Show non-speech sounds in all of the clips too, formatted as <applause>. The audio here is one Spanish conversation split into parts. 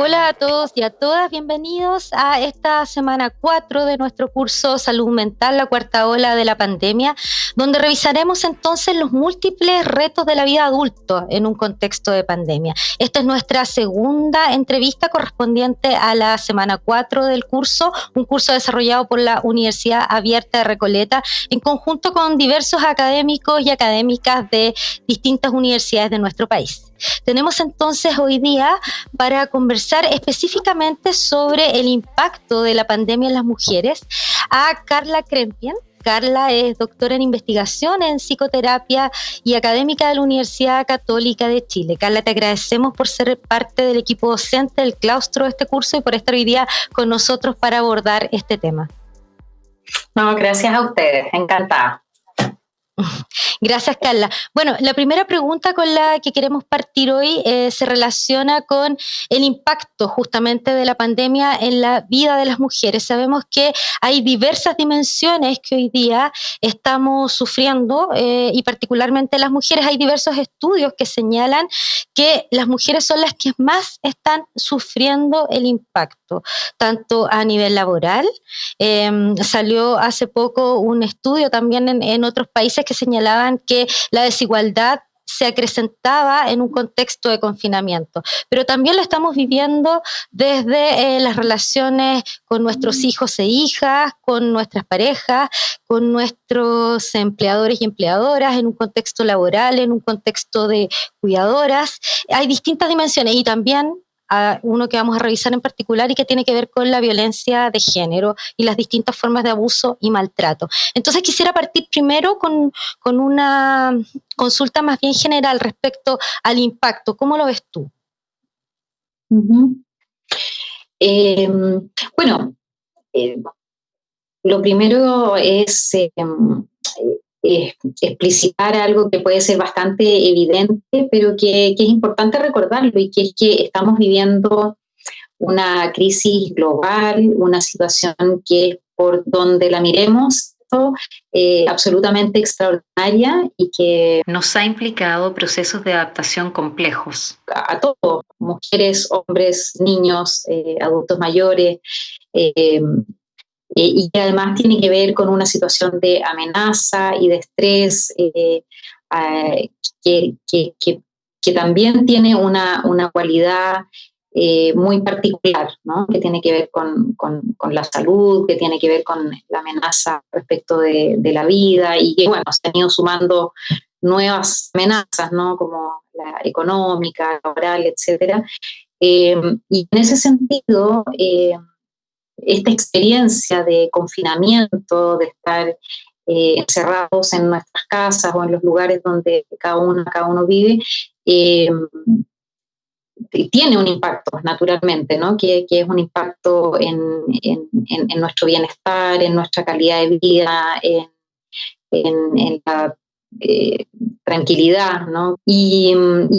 Hola a todos y a todas, bienvenidos a esta semana 4 de nuestro curso Salud Mental, la cuarta ola de la pandemia, donde revisaremos entonces los múltiples retos de la vida adulta en un contexto de pandemia. Esta es nuestra segunda entrevista correspondiente a la semana 4 del curso, un curso desarrollado por la Universidad Abierta de Recoleta en conjunto con diversos académicos y académicas de distintas universidades de nuestro país. Tenemos entonces hoy día para conversar específicamente sobre el impacto de la pandemia en las mujeres a Carla Krempien. Carla es doctora en investigación en psicoterapia y académica de la Universidad Católica de Chile. Carla, te agradecemos por ser parte del equipo docente del claustro de este curso y por estar hoy día con nosotros para abordar este tema. No, gracias a ustedes, encantada. <laughs> Gracias, Carla. Bueno, la primera pregunta con la que queremos partir hoy eh, se relaciona con el impacto justamente de la pandemia en la vida de las mujeres. Sabemos que hay diversas dimensiones que hoy día estamos sufriendo eh, y particularmente las mujeres. Hay diversos estudios que señalan que las mujeres son las que más están sufriendo el impacto, tanto a nivel laboral. Em, salió hace poco un estudio también en, en otros países que señalaban que la desigualdad se acrecentaba en un contexto de confinamiento, pero también lo estamos viviendo desde eh, las relaciones con nuestros hijos e hijas, con nuestras parejas, con nuestros empleadores y empleadoras, en un contexto laboral, en un contexto de cuidadoras. Hay distintas dimensiones y también a uno que vamos a revisar en particular y que tiene que ver con la violencia de género y las distintas formas de abuso y maltrato. Entonces quisiera partir primero con, una consulta más bien general respecto al impacto. ¿Cómo lo ves tú? Em, bueno, eh, lo primero es em, explicitar algo que puede ser bastante evidente, pero que, es importante recordarlo y que es que estamos viviendo una crisis global, una situación que por donde la miremos eh, absolutamente extraordinaria y que nos ha implicado procesos de adaptación complejos. A, todos, mujeres, hombres, niños, eh, adultos mayores, eh, eh, y que además tiene que ver con una situación de amenaza y de estrés eh, que, que, que, también tiene una, una cualidad eh, muy particular, ¿no? que tiene que ver con, con, con, la salud, que tiene que ver con la amenaza respecto de, de, la vida y que, bueno, se han ido sumando nuevas amenazas, ¿no? como la económica, laboral, etc. y en ese sentido, esta experiencia de confinamiento, de estar eh, encerrados en nuestras casas o en los lugares donde cada uno, cada uno vive, eh, tiene un impacto, naturalmente, que, es un impacto en, nuestro bienestar, en nuestra calidad de vida, en, la eh, tranquilidad, ¿no? Y,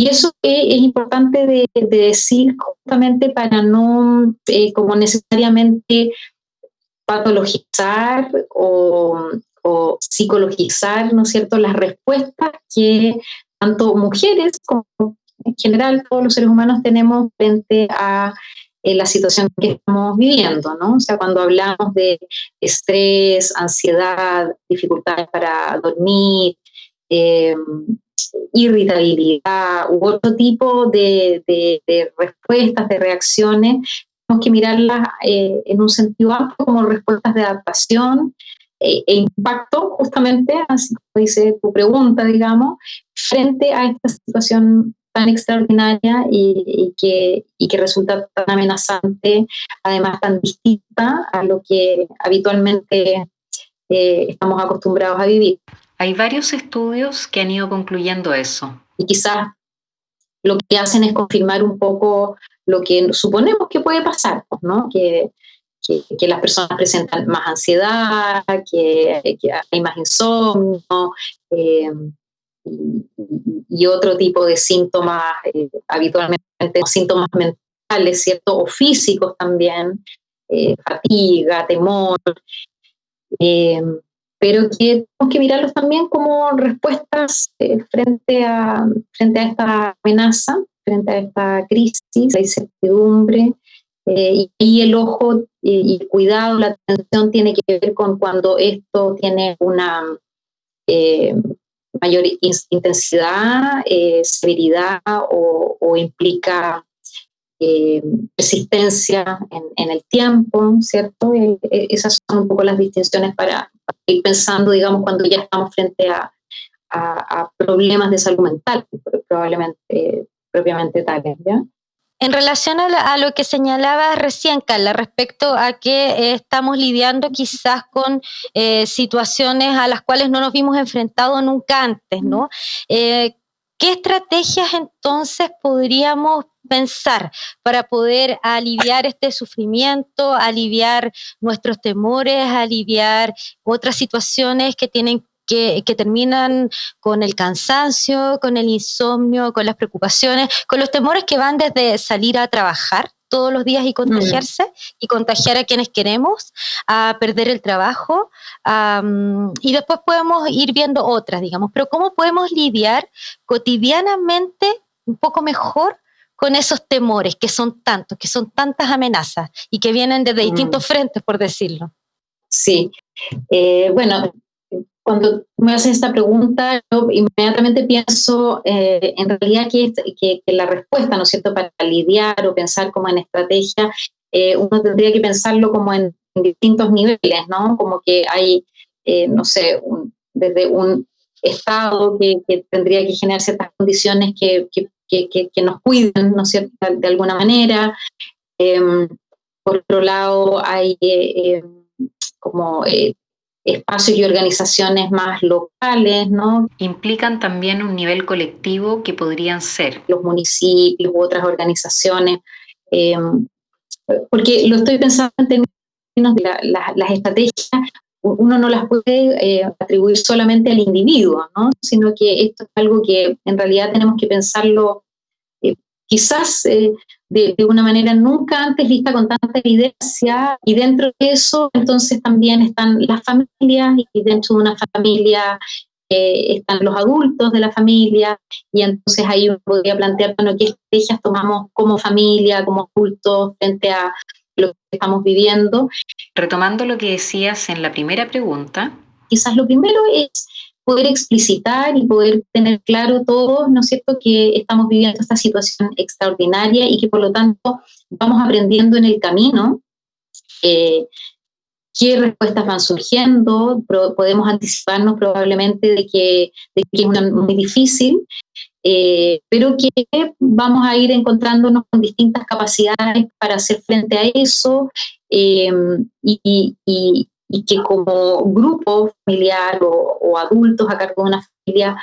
eso es, importante de, decir justamente para no eh, como necesariamente patologizar o, psicologizar, ¿no es cierto?, las respuestas que tanto mujeres como en general todos los seres humanos tenemos frente a eh, la situación que estamos viviendo, ¿no? O sea, cuando hablamos de estrés, ansiedad, dificultades para dormir, eh, irritabilidad u otro tipo de, respuestas, de reacciones, tenemos que mirarlas eh, en un sentido amplio como respuestas de adaptación eh, e impacto, justamente, así como dice tu pregunta, digamos, frente a esta situación tan extraordinaria y, que, y que resulta tan amenazante, además tan distinta a lo que habitualmente estamos acostumbrados a vivir. Hay varios estudios que han ido concluyendo eso. Y quizás lo que hacen es confirmar un poco lo que suponemos que puede pasar, pues, ¿no? Que, las personas presentan más ansiedad, que, hay más insomnio eh, y, otro tipo de síntomas, eh, habitualmente síntomas mentales, ¿cierto? O físicos también, eh, fatiga, temor pero que tenemos que mirarlos también como respuestas eh, frente, a, frente a esta amenaza, frente a esta crisis, hay incertidumbre, eh, y, el ojo y, cuidado, la atención tiene que ver con cuando esto tiene una eh, mayor intensidad, severidad o, implica persistencia en, el tiempo, ¿cierto? esas son un poco las distinciones para, ir pensando, digamos, cuando ya estamos frente a, a problemas de salud mental, probablemente, propiamente tales, ¿ya? En relación a, lo que señalaba recién, Carla, respecto a que eh, estamos lidiando quizás con eh, situaciones a las cuales no nos vimos enfrentados nunca antes, ¿no? Eh, ¿Qué estrategias entonces podríamos pensar para poder aliviar este sufrimiento, aliviar nuestros temores, aliviar otras situaciones que tienen que, terminan con el cansancio, con el insomnio, con las preocupaciones, con los temores que van desde salir a trabajar todos los días y contagiarse y contagiar a quienes queremos, a perder el trabajo. y después podemos ir viendo otras, digamos, pero ¿cómo podemos lidiar cotidianamente un poco mejor con esos temores que son tantos, que son tantas amenazas y que vienen desde distintos mm. frentes, por decirlo? Sí, eh, bueno, cuando me haces esta pregunta, yo inmediatamente pienso eh, en realidad que, que, la respuesta, ¿no es cierto?, para lidiar o pensar como en estrategia, eh, uno tendría que pensarlo como en, distintos niveles, ¿no? Como que hay, eh, no sé, desde un Estado que, tendría que generar ciertas condiciones que, que nos cuiden, ¿no es cierto?, de alguna manera. Em, por otro lado, hay como espacios y organizaciones más locales, ¿no? Implican también un nivel colectivo que podrían ser los municipios u otras organizaciones, em, porque lo estoy pensando en términos de las estrategias, uno no las puede eh, atribuir solamente al individuo, ¿no? sino que esto es algo que en realidad tenemos que pensarlo eh, quizás eh, de, una manera nunca antes vista con tanta evidencia y dentro de eso entonces también están las familias y dentro de una familia eh, están los adultos de la familia y entonces ahí uno podría plantear, bueno, qué estrategias tomamos como familia, como adultos frente a lo que estamos viviendo. Retomando lo que decías en la primera pregunta. Quizás lo primero es poder explicitar y poder tener claro todos, ¿no es cierto?, que estamos viviendo esta situación extraordinaria y que por lo tanto vamos aprendiendo en el camino eh, qué respuestas van surgiendo, podemos anticiparnos probablemente de que, de que es una, muy difícil, eh, pero que vamos a ir encontrándonos con distintas capacidades para hacer frente a eso eh, y, y que como grupo familiar o, adultos a cargo de una familia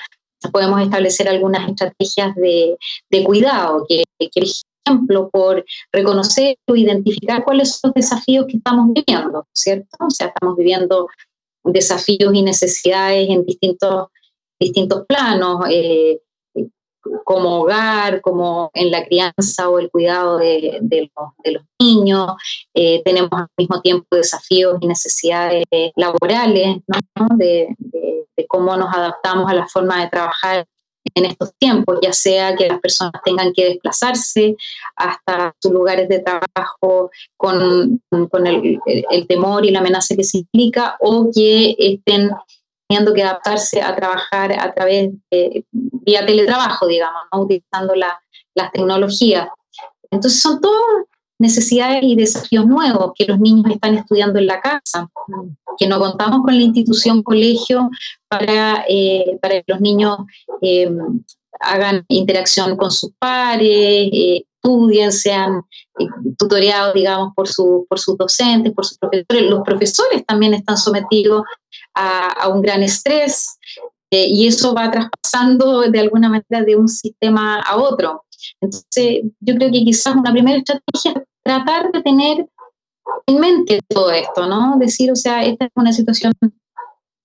podemos establecer algunas estrategias de, cuidado, que, por ejemplo, por reconocer o identificar cuáles son los desafíos que estamos viviendo, ¿cierto? O sea, estamos viviendo desafíos y necesidades en distintos, distintos planos, eh, como hogar, como en la crianza o el cuidado de, los, niños. Eh, tenemos al mismo tiempo desafíos y necesidades laborales, de, cómo nos adaptamos a la forma de trabajar en estos tiempos, ya sea que las personas tengan que desplazarse hasta sus lugares de trabajo con, el, temor y la amenaza que se implica, o que estén teniendo que adaptarse a trabajar a través de vía teletrabajo, digamos, utilizando las tecnologías. Entonces son todas necesidades y desafíos nuevos que los niños están estudiando en la casa, que no contamos con la institución colegio para, eh, para que los niños eh, hagan interacción con sus pares, eh, estudien, sean tutoriados, digamos, por, su, por sus docentes, por sus profesores. Los profesores también están sometidos a, un gran estrés eh, y eso va traspasando de alguna manera de un sistema a otro. Entonces, yo creo que quizás una primera estrategia es tratar de tener en mente todo esto, ¿no? Decir, o sea, esta es una situación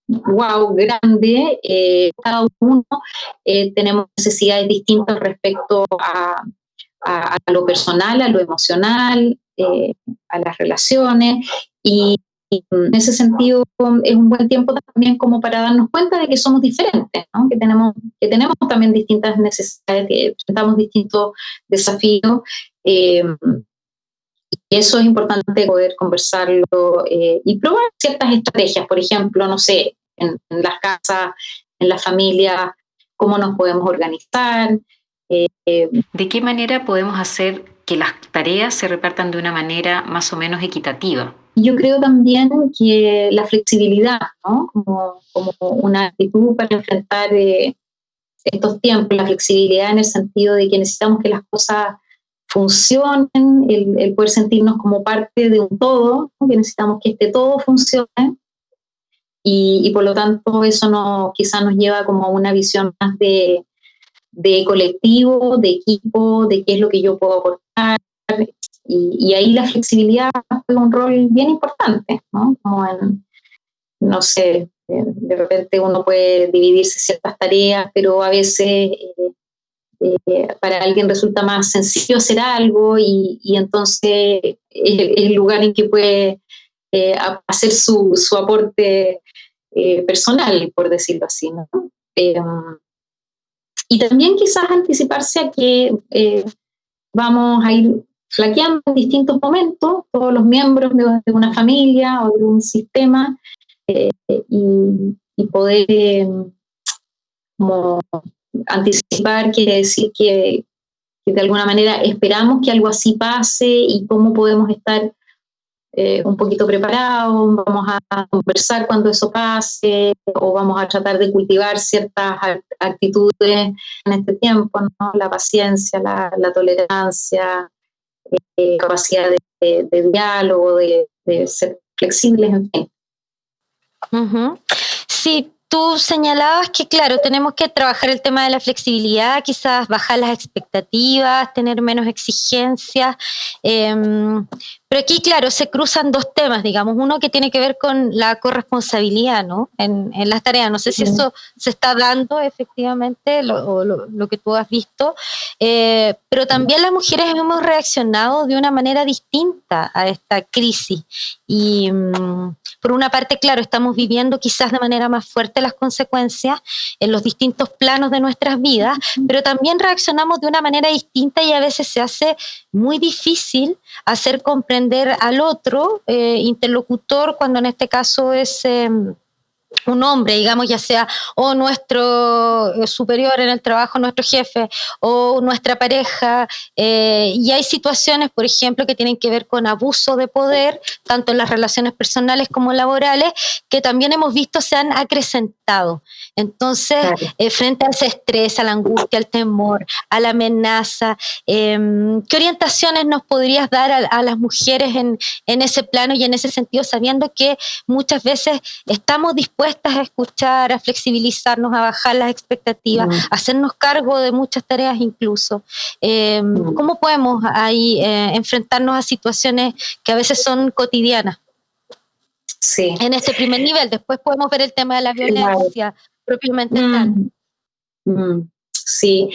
wow, grande, eh, cada uno eh, tenemos necesidades distintas respecto a, a, lo personal, a lo emocional, a las relaciones, y en ese sentido es un buen tiempo también como para darnos cuenta de que somos diferentes, que, tenemos, que tenemos también distintas necesidades, que enfrentamos distintos desafíos. Eh, y eso es importante poder conversarlo eh, y probar ciertas estrategias, por ejemplo, no sé, en, las casas, en la familia, cómo nos podemos organizar. Eh, ¿De qué manera podemos hacer que las tareas se repartan de una manera más o menos equitativa? Yo creo también que la flexibilidad, ¿no? como, como una actitud para enfrentar eh, estos tiempos, la flexibilidad en el sentido de que necesitamos que las cosas funcionen, el, poder sentirnos como parte de un todo, que necesitamos que este todo funcione y, por lo tanto eso no, quizás nos lleva como a una visión más de, de colectivo, de equipo, de qué es lo que yo puedo aportar, y, ahí la flexibilidad juega un rol bien importante, ¿no? Como no sé, de repente uno puede dividirse ciertas tareas, pero a veces eh, eh, para alguien resulta más sencillo hacer algo y, entonces es, el lugar en que puede eh, hacer su, su aporte personal, por decirlo así, ¿no? Y también quizás anticiparse a que vamos a ir flaqueando en distintos momentos todos los miembros de, una familia o de un sistema eh, y, poder eh, anticipar quiere decir que, de alguna manera esperamos que algo así pase y cómo podemos estar eh, un poquito preparados, vamos a conversar cuando eso pase o vamos a tratar de cultivar ciertas actitudes en este tiempo, ¿no? la paciencia, la, la tolerancia, eh, capacidad de, diálogo, de, ser flexibles, en fin. Sí, tú señalabas que, claro, tenemos que trabajar el tema de la flexibilidad, quizás bajar las expectativas, tener menos exigencias. Em, pero aquí, claro, se cruzan dos temas, digamos. Uno que tiene que ver con la corresponsabilidad, ¿no? En, las tareas. No sé si eso se está dando efectivamente, lo, lo, que tú has visto. Eh, pero también las mujeres hemos reaccionado de una manera distinta a esta crisis. Y mm, por una parte, claro, estamos viviendo quizás de manera más fuerte las consecuencias en los distintos planos de nuestras vidas, pero también reaccionamos de una manera distinta y a veces se hace muy difícil hacer comprender al otro eh, interlocutor cuando en este caso es em, un hombre, digamos, ya sea o nuestro eh, superior en el trabajo, nuestro jefe, o nuestra pareja. Eh, y hay situaciones, por ejemplo, que tienen que ver con abuso de poder, tanto en las relaciones personales como laborales, que también hemos visto se han acrecentado. Entonces, eh, frente a ese estrés, a la angustia, al temor, a la amenaza, em, ¿qué orientaciones nos podrías dar a, las mujeres en, en ese plano y en ese sentido, sabiendo que muchas veces estamos dispuestos a escuchar, a flexibilizarnos, a bajar las expectativas, mm. a hacernos cargo de muchas tareas incluso. Em, mm. ¿Cómo podemos ahí eh, enfrentarnos a situaciones que a veces son cotidianas? Sí. En ese primer nivel, después podemos ver el tema de la violencia propiamente tal. Mm. Sí,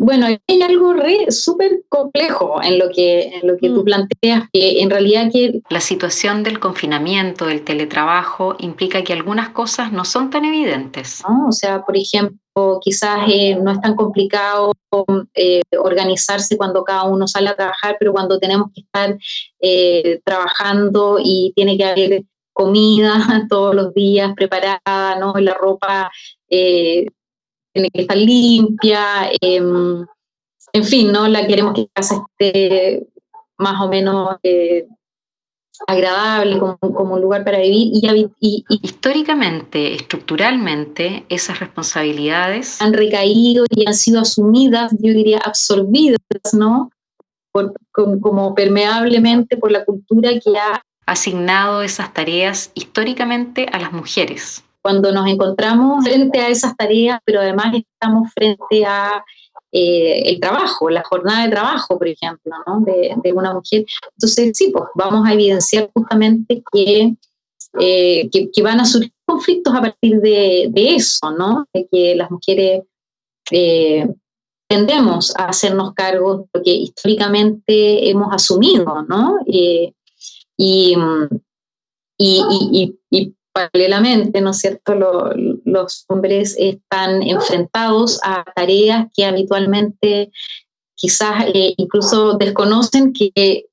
bueno, hay algo súper complejo en lo que, en lo que tú mm. planteas, que en realidad que... La situación del confinamiento, del teletrabajo, implica que algunas cosas no son tan evidentes. O sea, por ejemplo, quizás eh, no es tan complicado eh, organizarse cuando cada uno sale a trabajar, pero cuando tenemos que estar eh, trabajando y tiene que haber comida <laughs> todos los días preparada, ¿no? La ropa tiene que estar limpia, em, en fin, ¿no? La queremos que la casa esté más o menos eh, agradable, como, un lugar para vivir. Y, Históricamente, estructuralmente, esas responsabilidades han recaído y han sido asumidas, yo diría, absorbidas, ¿no? como permeablemente por la cultura que ha asignado esas tareas históricamente a las mujeres cuando nos encontramos frente a esas tareas, pero además estamos frente a eh, el trabajo, la jornada de trabajo, por ejemplo, de, una mujer. Entonces, sí, pues vamos a evidenciar justamente que, eh, que, van a surgir conflictos a partir de, eso, ¿no? De que las mujeres eh, tendemos a hacernos cargo de lo que históricamente hemos asumido, ¿no? y, y, paralelamente, ¿no es cierto?, los hombres están enfrentados a tareas que habitualmente quizás eh, incluso desconocen que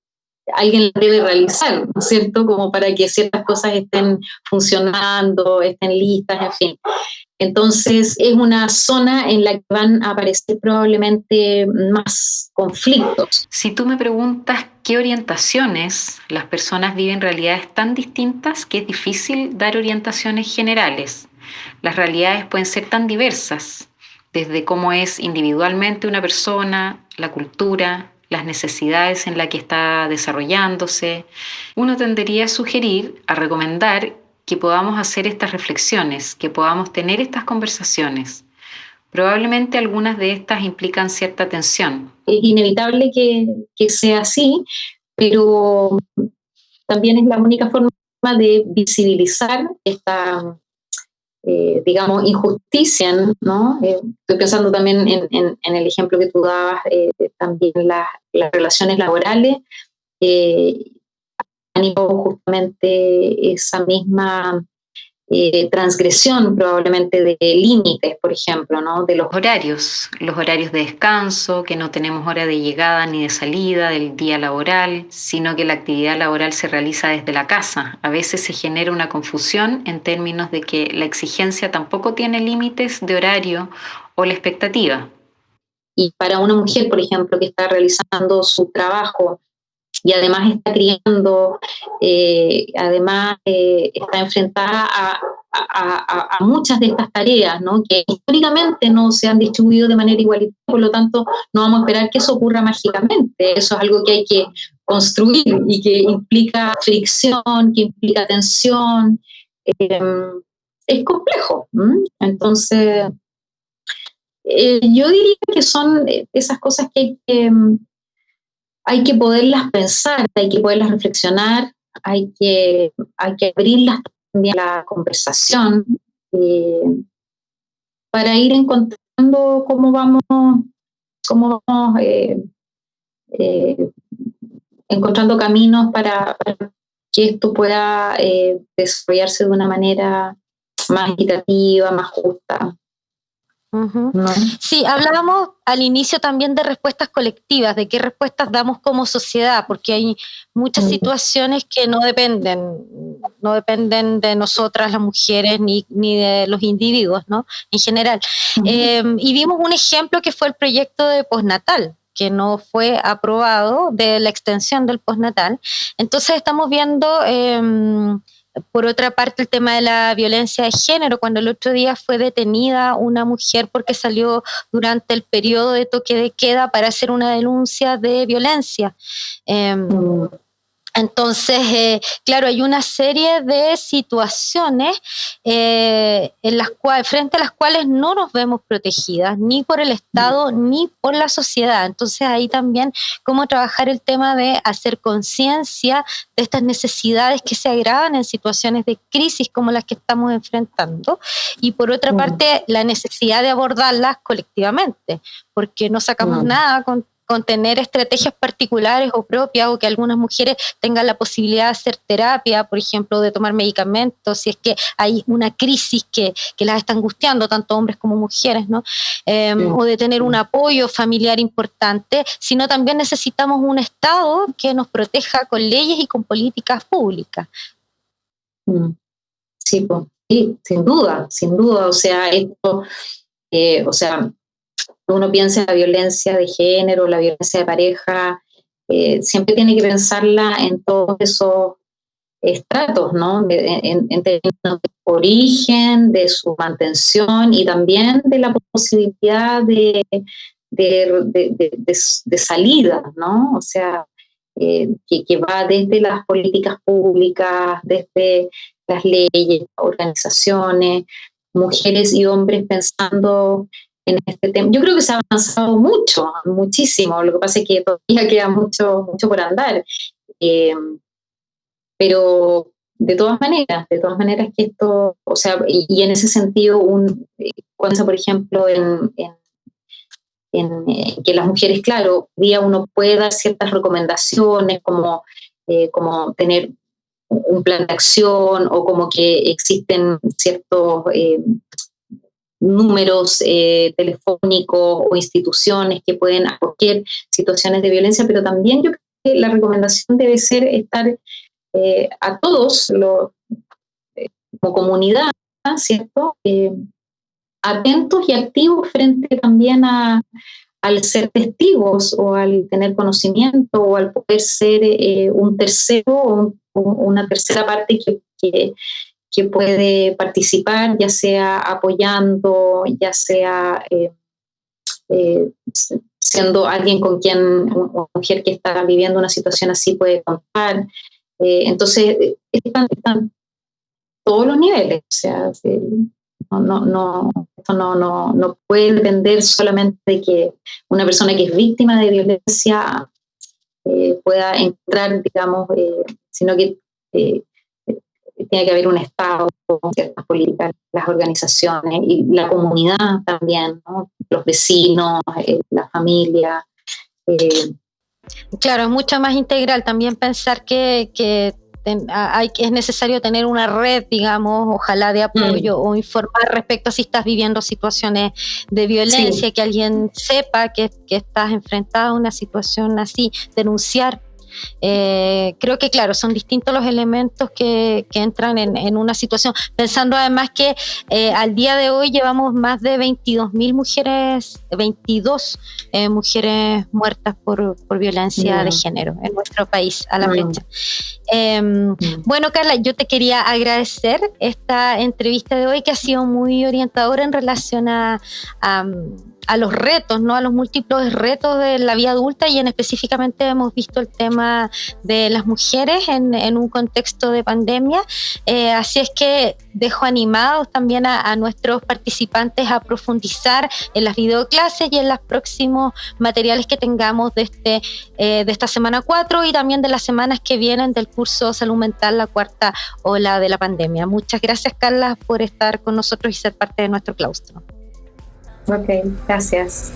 alguien debe realizar, ¿no es cierto?, como para que ciertas cosas estén funcionando, estén listas, en fin. Entonces es una zona en la que van a aparecer probablemente más conflictos. Si tú me preguntas qué orientaciones las personas viven realidades tan distintas que es difícil dar orientaciones generales. Las realidades pueden ser tan diversas, desde cómo es individualmente una persona, la cultura, las necesidades en la que está desarrollándose. Uno tendería a sugerir, a recomendar que podamos hacer estas reflexiones, que podamos tener estas conversaciones. Probablemente algunas de estas implican cierta tensión. Es inevitable que, que sea así, pero también es la única forma de visibilizar esta, eh, digamos, injusticia, ¿no? Eh, estoy pensando también en, el ejemplo que tú dabas, eh, también las relaciones laborales, justamente esa misma eh, transgresión probablemente de límites, por ejemplo, ¿no? De los horarios, los horarios de descanso, que no tenemos hora de llegada ni de salida del día laboral, sino que la actividad laboral se realiza desde la casa. A veces se genera una confusión en términos de que la exigencia tampoco tiene límites de horario o la expectativa. Y para una mujer, por ejemplo, que está realizando su trabajo y además está criando, eh, además eh, está enfrentada a, muchas de estas tareas, ¿no? que históricamente no se han distribuido de manera igualitaria, por lo tanto no vamos a esperar que eso ocurra mágicamente, eso es algo que hay que construir y que implica fricción, que implica tensión, em, es complejo. Entonces, eh, yo diría que son esas cosas que hay que hay que poderlas pensar, hay que poderlas reflexionar, hay que, hay que abrirlas también a la conversación eh, para ir encontrando cómo vamos, cómo vamos eh, eh, encontrando caminos para, que esto pueda desarrollarse de una manera más equitativa, más justa. Sí, hablábamos al inicio también de respuestas colectivas, de qué respuestas damos como sociedad, porque hay muchas situaciones que no dependen, no dependen de nosotras las mujeres ni, de los individuos, ¿no? En general. Em, y vimos un ejemplo que fue el proyecto de postnatal, que no fue aprobado de la extensión del postnatal. Entonces estamos viendo em, por otra parte, el tema de la violencia de género, cuando el otro día fue detenida una mujer porque salió durante el periodo de toque de queda para hacer una denuncia de violencia. Em, mm. Entonces, eh, claro, hay una serie de situaciones eh, en las cuales, frente a las cuales no nos vemos protegidas, ni por el Estado, ni por la sociedad. Entonces, ahí también cómo trabajar el tema de hacer conciencia de estas necesidades que se agravan en situaciones de crisis como las que estamos enfrentando. Y por otra parte, la necesidad de abordarlas colectivamente, porque no sacamos nada con con tener estrategias particulares o propias o que algunas mujeres tengan la posibilidad de hacer terapia, por ejemplo, de tomar medicamentos, si es que hay una crisis que, las está angustiando, tanto hombres como mujeres, ¿no? Em, o de tener un apoyo familiar importante, sino también necesitamos un Estado que nos proteja con leyes y con políticas públicas. Mm. Sí, sí, sin duda, sin duda. O sea, esto, eh, o sea, uno piensa en la violencia de género, la violencia de pareja, eh, siempre tiene que pensarla en todos esos estratos, ¿no? en, términos de origen, de su mantención y también de la posibilidad de, de, salida, ¿no? O sea, eh, que, que, va desde las políticas públicas, desde las leyes, organizaciones, mujeres y hombres pensando en este tema. Yo creo que se ha avanzado mucho, muchísimo. Lo que pasa es que todavía queda mucho, mucho por andar. Eh, pero de todas maneras, de todas maneras que esto, o sea, y, en ese sentido, un, cuando por ejemplo en, en, eh, que las mujeres, claro, día uno puede dar ciertas recomendaciones como, eh, como tener un plan de acción o como que existen ciertos números eh, telefónicos o instituciones que pueden acoger situaciones de violencia, pero también yo creo que la recomendación debe ser estar a todos los, como comunidad, ¿cierto? atentos y activos frente también a, al ser testigos o al tener conocimiento o al poder ser eh, un tercero o, una tercera parte que, puede participar, ya sea apoyando, ya sea eh, eh, siendo alguien con quien una mujer que está viviendo una situación así puede contar. entonces, están, todos los niveles, o sea, no, no, no, esto no, no, no puede depender solamente de que una persona que es víctima de violencia eh, pueda entrar, digamos, eh, sino que eh, tiene que haber un Estado, ciertas políticas, las organizaciones y la comunidad también, los vecinos, la familia. Claro, es mucho más integral también pensar que, que hay, es necesario tener una red, digamos, ojalá de apoyo mm. o informar respecto a si estás viviendo situaciones de violencia, que alguien sepa que, que estás enfrentado a una situación así, denunciar eh, creo que, claro, son distintos los elementos que, entran en, una situación, pensando además que eh, al día de hoy llevamos más de 22 mil mujeres, 22 eh, mujeres muertas por, violencia de género en nuestro país a la fecha. Em, bueno, Carla, yo te quería agradecer esta entrevista de hoy que ha sido muy orientadora en relación a a los retos, ¿no? a los múltiples retos de la vida adulta y en específicamente hemos visto el tema de las mujeres en, un contexto de pandemia. Eh, así es que dejo animados también a, nuestros participantes a profundizar en las videoclases y en los próximos materiales que tengamos de, este, eh, de esta semana 4 y también de las semanas que vienen del curso Salud Mental, la cuarta ola de la pandemia. Muchas gracias, Carla, por estar con nosotros y ser parte de nuestro claustro. Ok, gracias.